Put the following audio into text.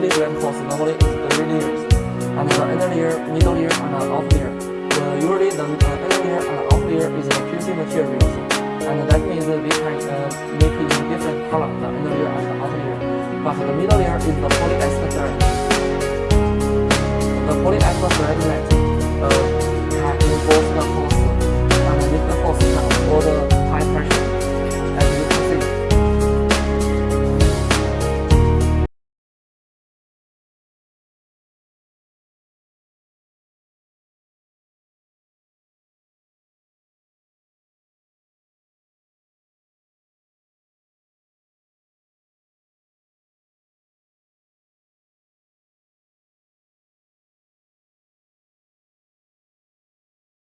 diagram course normally is three layers, and the inner layer, middle layer, and the outer layer. The, usually the uh, inner layer and the outer layer is the PVC materials, and that means we can uh, make it in different color, the inner layer and the outer layer. But the middle layer is the polyester thread. The polyester thread length